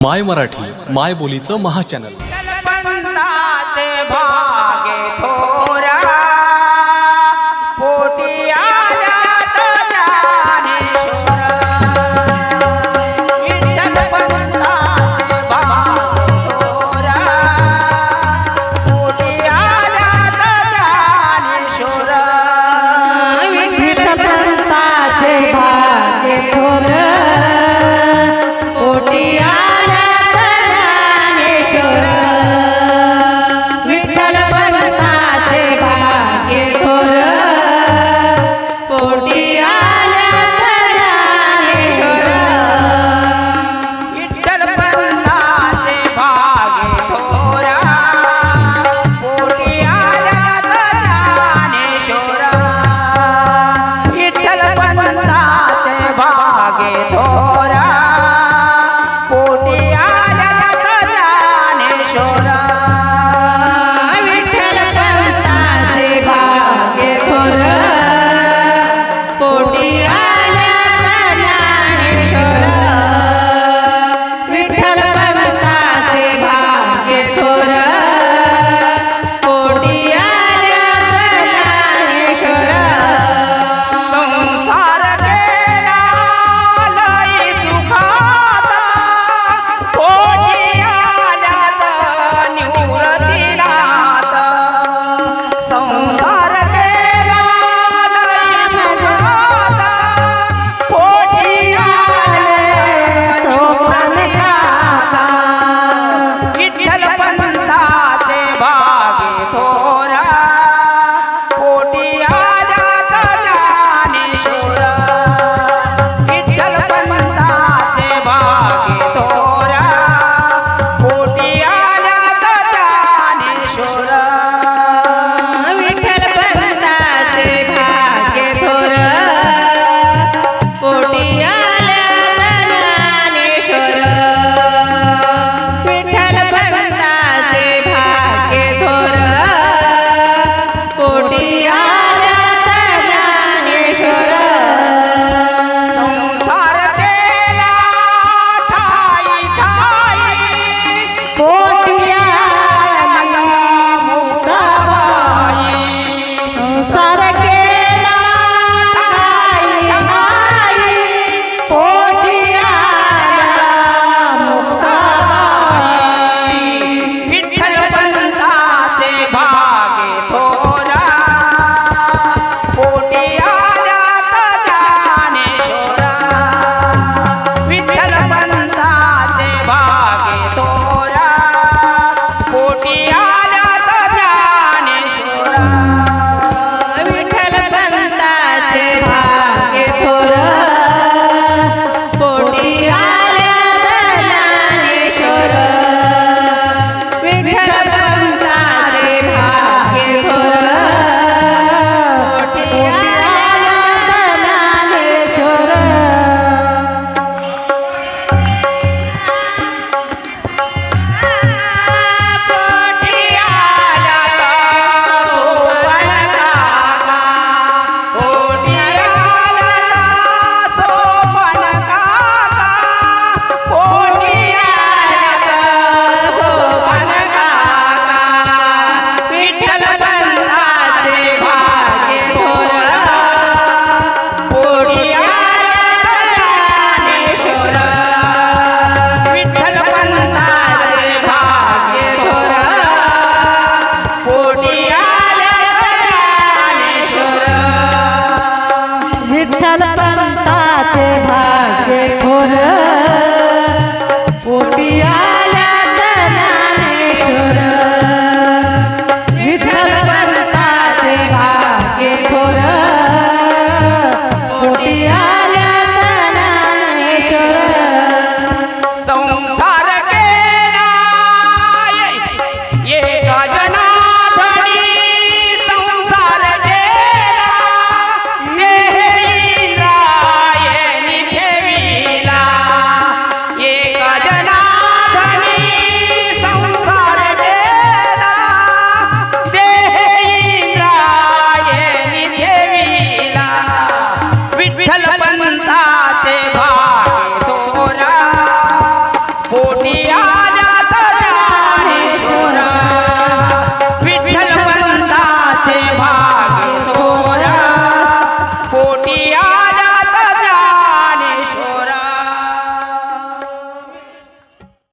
माय मराठी माय बोलीचं महाचॅनल साथे भा